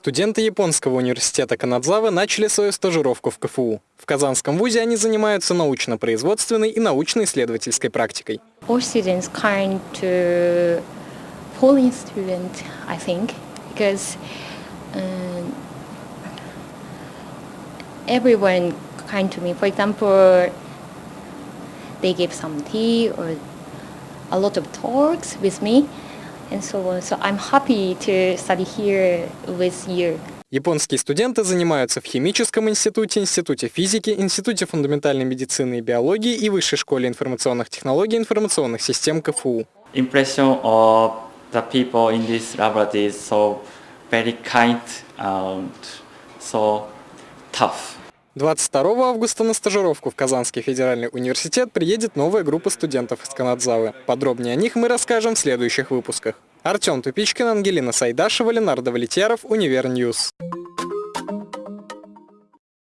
Студенты Японского университета Канадзавы начали свою стажировку в КФУ. В Казанском вузе они занимаются научно-производственной и научно-исследовательской практикой. Um, everyone kind to me. For example, they give some tea or a lot of talks with me and so on. So I'm happy to study here with you. Японские студенты занимаются в Химическом институте, Институте физики, Институте фундаментальной медицины и биологии и Высшей школе информационных технологий и информационных систем КФУ. Impression of the people in this laboratory is so very kind and so tough. 22 августа на стажировку в Казанский федеральный университет приедет новая группа студентов из Канадзавы. Подробнее о них мы расскажем в следующих выпусках. Артем Тупичкин, Ангелина Сайдашева, Ленардо Валетьяров, Univer News.